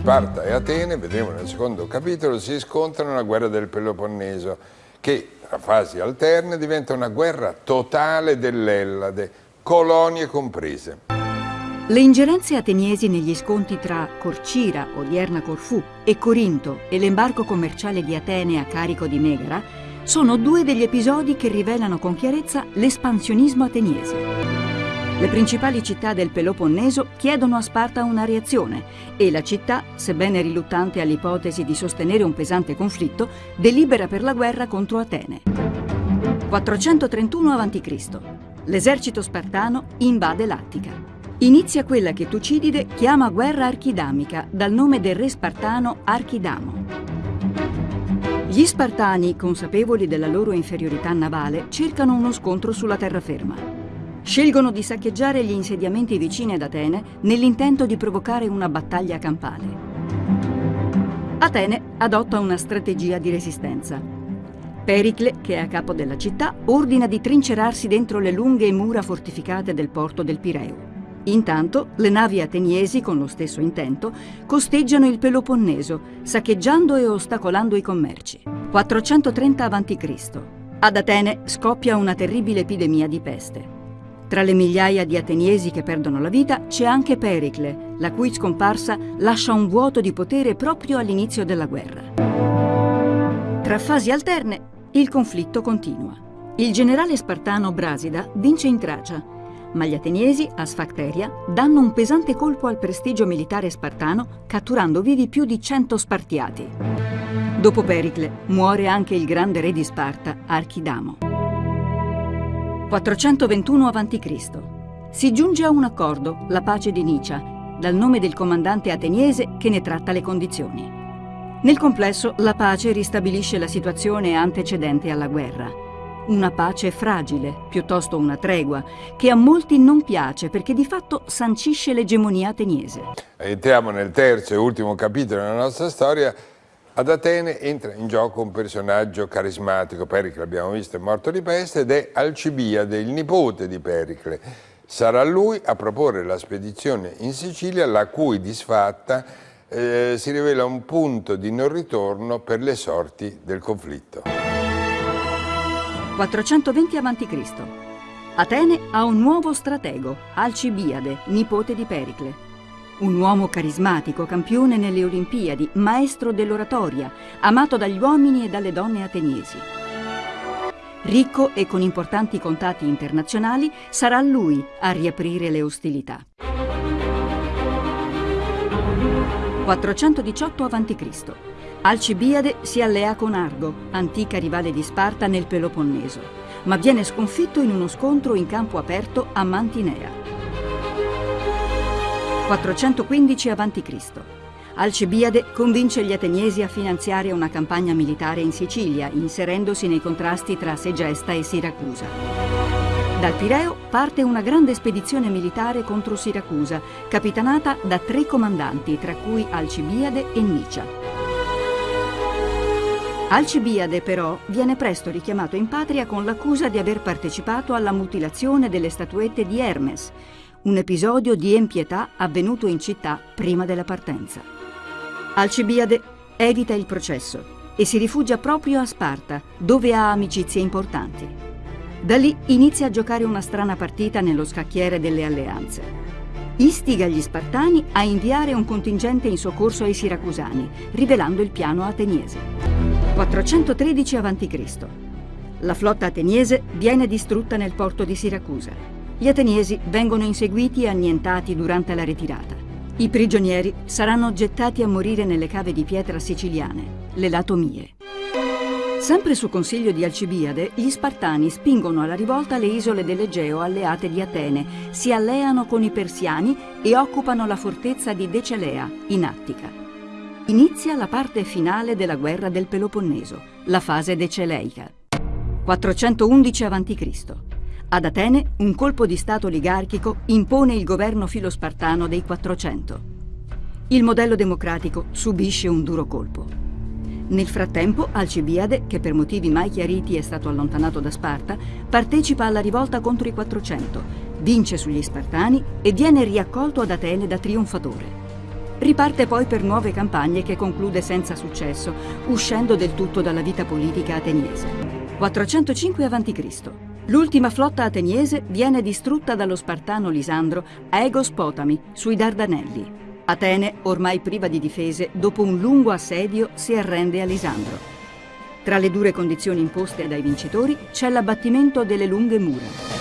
Sparta e Atene, vedremo nel secondo capitolo, si scontrano nella guerra del Peloponneso, che tra fasi alterne diventa una guerra totale dell'Ellade, colonie comprese. Le ingerenze ateniesi negli sconti tra Corcira, odierna Corfù, e Corinto e l'embarco commerciale di Atene a carico di Megara sono due degli episodi che rivelano con chiarezza l'espansionismo ateniese. Le principali città del Peloponneso chiedono a Sparta una reazione e la città, sebbene riluttante all'ipotesi di sostenere un pesante conflitto, delibera per la guerra contro Atene. 431 a.C. L'esercito spartano invade l'Attica. Inizia quella che Tucidide chiama guerra archidamica, dal nome del re spartano Archidamo. Gli spartani, consapevoli della loro inferiorità navale, cercano uno scontro sulla terraferma. Scelgono di saccheggiare gli insediamenti vicini ad Atene nell'intento di provocare una battaglia campale. Atene adotta una strategia di resistenza. Pericle, che è a capo della città, ordina di trincerarsi dentro le lunghe mura fortificate del porto del Pireo. Intanto, le navi ateniesi, con lo stesso intento, costeggiano il Peloponneso, saccheggiando e ostacolando i commerci. 430 a.C. Ad Atene scoppia una terribile epidemia di peste. Tra le migliaia di ateniesi che perdono la vita c'è anche Pericle, la cui scomparsa lascia un vuoto di potere proprio all'inizio della guerra. Tra fasi alterne, il conflitto continua. Il generale spartano Brasida vince in Tracia, ma gli ateniesi, a Sfacteria, danno un pesante colpo al prestigio militare spartano, catturando vivi più di 100 spartiati. Dopo Pericle, muore anche il grande re di Sparta, Archidamo. 421 a.C. Si giunge a un accordo, la pace di Nicia, dal nome del comandante ateniese che ne tratta le condizioni. Nel complesso, la pace ristabilisce la situazione antecedente alla guerra. Una pace fragile, piuttosto una tregua, che a molti non piace perché di fatto sancisce l'egemonia ateniese. Entriamo nel terzo e ultimo capitolo della nostra storia ad Atene entra in gioco un personaggio carismatico, Pericle l'abbiamo visto è morto di peste, ed è Alcibiade, il nipote di Pericle. Sarà lui a proporre la spedizione in Sicilia, la cui disfatta eh, si rivela un punto di non ritorno per le sorti del conflitto. 420 a.C. Atene ha un nuovo stratego, Alcibiade, nipote di Pericle. Un uomo carismatico, campione nelle Olimpiadi, maestro dell'oratoria, amato dagli uomini e dalle donne ateniesi. Ricco e con importanti contatti internazionali, sarà lui a riaprire le ostilità. 418 a.C. Alcibiade si allea con Argo, antica rivale di Sparta nel Peloponneso, ma viene sconfitto in uno scontro in campo aperto a Mantinea. 415 a.C. Alcibiade convince gli ateniesi a finanziare una campagna militare in Sicilia, inserendosi nei contrasti tra Segesta e Siracusa. Dal Pireo parte una grande spedizione militare contro Siracusa, capitanata da tre comandanti, tra cui Alcibiade e Nicia. Alcibiade però viene presto richiamato in patria con l'accusa di aver partecipato alla mutilazione delle statuette di Hermes, un episodio di empietà avvenuto in città prima della partenza. Alcibiade evita il processo e si rifugia proprio a Sparta, dove ha amicizie importanti. Da lì inizia a giocare una strana partita nello scacchiere delle alleanze. Istiga gli Spartani a inviare un contingente in soccorso ai Siracusani, rivelando il piano ateniese. 413 a.C. La flotta ateniese viene distrutta nel porto di Siracusa. Gli ateniesi vengono inseguiti e annientati durante la ritirata. I prigionieri saranno gettati a morire nelle cave di pietra siciliane, le latomie. Sempre su consiglio di Alcibiade, gli Spartani spingono alla rivolta le isole dell'Egeo alleate di Atene, si alleano con i persiani e occupano la fortezza di Decelea, in Attica. Inizia la parte finale della guerra del Peloponneso, la fase deceleica. 411 a.C. Ad Atene un colpo di Stato oligarchico impone il governo filospartano dei 400. Il modello democratico subisce un duro colpo. Nel frattempo Alcibiade, che per motivi mai chiariti è stato allontanato da Sparta, partecipa alla rivolta contro i 400, vince sugli Spartani e viene riaccolto ad Atene da trionfatore. Riparte poi per nuove campagne che conclude senza successo, uscendo del tutto dalla vita politica ateniese. 405 a.C. L'ultima flotta ateniese viene distrutta dallo spartano Lisandro a Egos Potami, sui Dardanelli. Atene, ormai priva di difese, dopo un lungo assedio si arrende a Lisandro. Tra le dure condizioni imposte dai vincitori c'è l'abbattimento delle lunghe mura.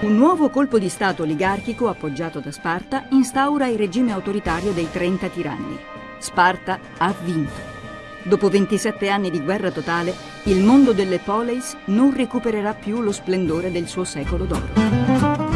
Un nuovo colpo di Stato oligarchico appoggiato da Sparta instaura il regime autoritario dei 30 tiranni. Sparta ha vinto. Dopo 27 anni di guerra totale, il mondo delle poleis non recupererà più lo splendore del suo secolo d'oro.